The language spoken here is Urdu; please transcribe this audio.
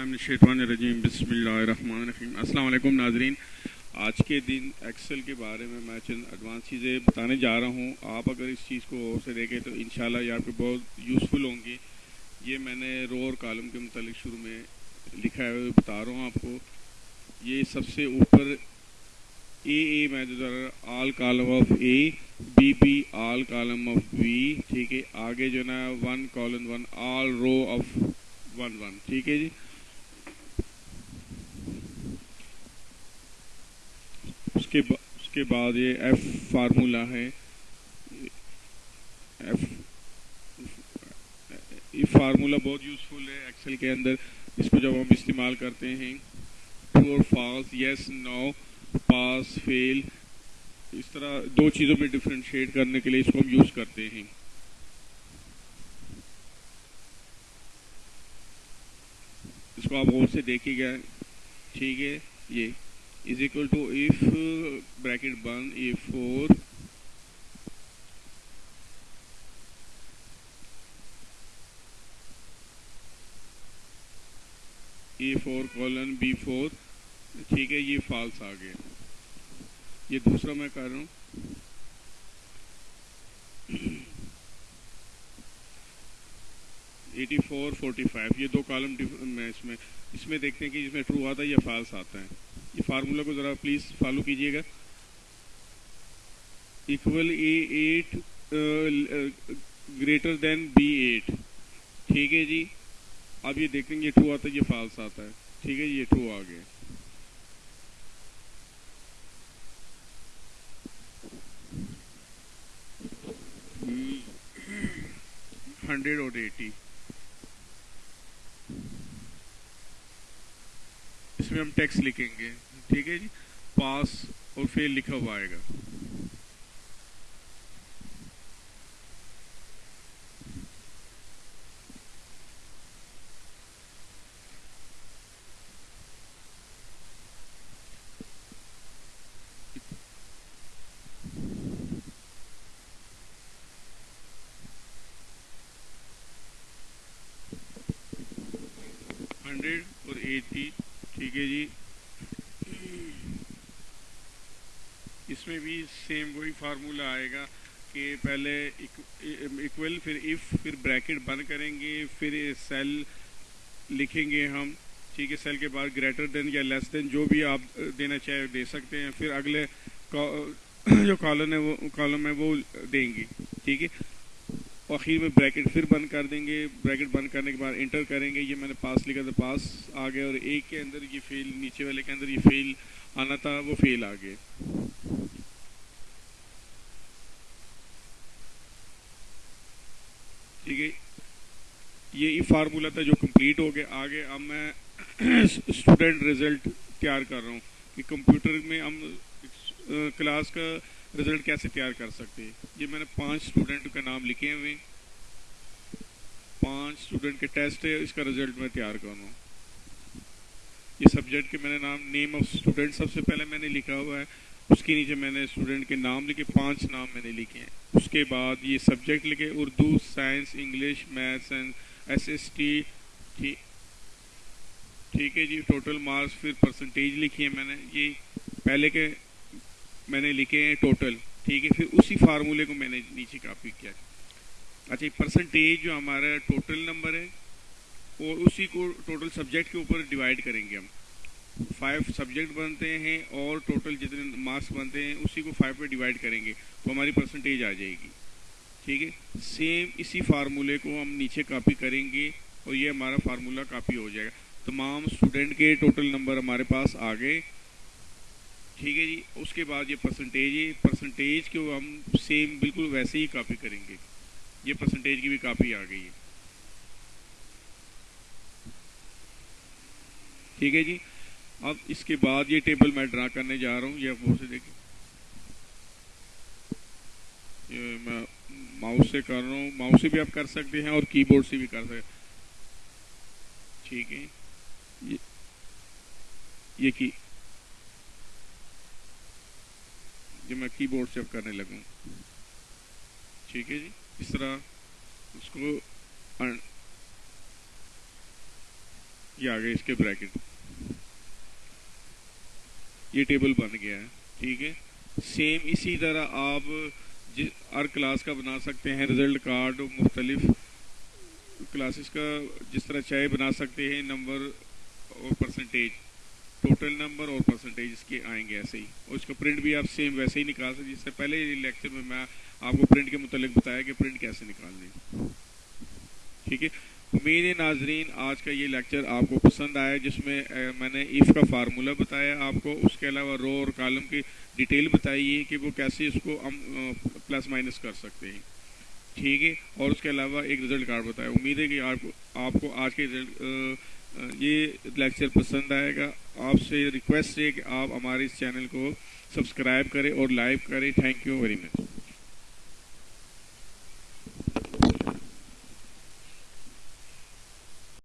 باللہ من الشیطان الرجیم، بسم اللہ الرحمن الرحیم۔ السلام علیکم ناظرین۔ آج کے دن ایکسل کے بارے میں میں چند ایڈوانس چیزیں بتانے جا رہا ہوں۔ آپ اگر اس چیز کو غور سے دیکھیں تو انشاءاللہ یہ آپ کو بہت یوزفل ہوں گی یہ میں نے رو اور کالم کے متعلق شروع میں لکھا ہے، بتا رہا ہوں آپ کو۔ یہ سب سے اوپر اے اے میں جو all column of A B B all column of B ٹھیک ہے۔ آگے جو نا one column one all row of one one ٹھیک ہے جی؟ کے اس کے بعد یہ ایف فارمولا ہے. ایف یہ فارمولا بہت یوزفل ہے ایکسل کے اندر. اس کو جب ہم استعمال کرتے ہیں ٹرو اور فالس یس نو پاس فیل اس طرح دو چیزوں میں ڈفرینشیٹ کرنے کے لیے اس کو ہم یوز کرتے ہیں. اس کو آپ غور سے دیکھیے گا. ٹھیک ہے؟ یہ. Is equal to F bracket bin A four A four colon B four ٹھیک ہے، یہ فالس آ گیا۔ یہ دوسرا میں کر رہا ہوں۔ ایٹی فور، فورٹی فائیو، یہ دو کالم میں اس میں اس میں دیکھتے ہیں کہ جس میں ٹرو آتا ہے یا فالس آتا ہے۔ یہ فارمولا کو ذرا پلیز فالو کیجیے گا۔ Equal A eight greater than B eight ٹھیک ہے جی؟ اب یہ دیکھیں گے، یہ ٹرو آتا ہے، یہ فالس آتا ہے۔ ٹھیک ہے جی، یہ ٹرو آ گیا۔ ہنڈریڈ اور ایٹی ہم ٹیکس لکھیں گے۔ ٹھیک ہے جی؟ پاس اور فیل لکھا ہوا آئے گا۔ ہنڈریڈ اور ایٹی۔ ٹھیک ہے جی۔ اس میں بھی سیم وہی فارمولا آئے گا کہ پہلے ایکول پھر ایف پھر بریکٹ بند کریں گے، پھر سیل لکھیں گے ہم۔ ٹھیک ہے سیل کے بعد گریٹر دین یا لیس دین جو بھی آپ دینا چاہے دے سکتے ہیں۔ پھر اگلے جو کالم ہے وہ کالم ہے وہ دیں گے۔ ٹھیک ہے؟ آخر میں بریکٹ پھر بند کر دیں گے۔ بریکٹ بند کرنے کے بعد انٹر کریں گے۔ یہ میں نے پاس لکھا تھا پاس آ گیا اور ایک کے اندر یہ فیل نیچے والے کے اندر یہ فیل آنا تھا، وہ فیل آ گئے۔ ٹھیک ہے؟ یہ فارمولا تھا جو کمپلیٹ ہو گیا۔ آگے اب میں اسٹوڈنٹ رزلٹ تیار کر رہا ہوں کہ کمپیوٹر میں ہم کلاس کا رزلٹ کیسے تیار کر سکتے یہ میں نے پانچ اسٹوڈنٹ کا نام لکھے ہوئے پانچ اسٹوڈنٹ کے ٹیسٹ ہے، اس کا رزلٹ میں تیار کروں۔ یہ سبجیکٹ کے میں نے نام نیم آف اسٹوڈنٹ سب سے پہلے میں نے لکھا ہوا ہے۔ اس کے نیچے میں نے اسٹوڈنٹ کے نام لکھے، پانچ نام میں نے لکھے ہیں۔ اس کے بعد یہ سبجیکٹ لکھے، Urdu science English maths and S S T ٹھیک۔ ہے جی ٹوٹل مارکس پھر پرسنٹیج لکھی ہے میں نے۔ یہ پہلے کے میں نے لکھے ہیں ٹوٹل ٹھیک ہے، پھر اسی فارمولے کو میں نے نیچے کاپی کیا۔ اچھا پرسنٹیج جو ہمارا ٹوٹل نمبر ہے، اور اسی کو ٹوٹل سبجیکٹ کے اوپر ڈیوائڈ کریں گے ہم۔ فائیو سبجیکٹ بنتے ہیں اور ٹوٹل جتنے مارکس بنتے ہیں، اسی کو فائیو پہ ڈیوائڈ کریں گے، تو ہماری پرسنٹیج آ جائے گی۔ ٹھیک ہے؟ سیم اسی فارمولے کو ہم نیچے کاپی کریں گے، اور یہ ہمارا فارمولا کاپی ہو جائے گا۔ تمام اسٹوڈنٹ کے ٹوٹل نمبر ہمارے پاس آ گئے۔ ٹھیک ہے جی اس کے بعد یہ پرسنٹیج ہے پرسنٹیج کو ہم سیم بالکل ویسے ہی کاپی کریں گے۔ یہ پرسنٹیج کی بھی کاپی آ گئی ہے۔ ٹھیک ہے جی اب اس کے بعد یہ ٹیبل میں ڈرا کرنے جا رہا ہوں۔ یہ وہ سے دیکھیں۔ میں ماؤس سے کر رہا ہوں۔ ماؤس سے بھی آپ کر سکتے ہیں اور کی بورڈ سے بھی کر سکتے ٹھیک ہے۔ یہ کی جو میں کی بورڈ سے اب کرنے لگوں۔ ٹھیک ہے جی؟ اس طرح اس کو یہ آگے اس کے بریکٹ یہ ٹیبل بن گیا ہے۔ ٹھیک ہے؟ سیم اسی طرح آپ ہر کلاس کا بنا سکتے ہیں رزلٹ کارڈ مختلف کلاسز کا جس طرح چاہے بنا سکتے ہیں نمبر اور پرسنٹیج ٹوٹل نمبر اور پرسنٹیج اس کے آئیں گے ایسے ہی۔ اور اس کا پرنٹ بھی آپ سیم ویسے ہی نکال سکتے جس سے پہلے لیکچر میں میں آپ کو پرنٹ کے متعلق بتایا کہ پرنٹ کیسے نکالنے ٹھیک ہے؟ امید ناظرین، آج کا یہ لیکچر آپ کو پسند آیا، جس میں میں نے ایف کا فارمولہ بتایا آپ کو۔ اس کے علاوہ رو اور کالم کی ڈیٹیل بتائی ہے کہ وہ کیسے اس کو ہم پلس مائنس کر سکتے ہیں۔ ٹھیک ہے؟ اور اس کے علاوہ ایک رزلٹ کارڈ بتایا۔ امید ہے کہ آپ کو آپ کو آج کے یہ لیکچر پسند آئے گا۔ آپ سے ریکویسٹ ہے کہ آپ ہمارے اس چینل کو سبسکرائب کریں اور لائک کریں. Thank you very much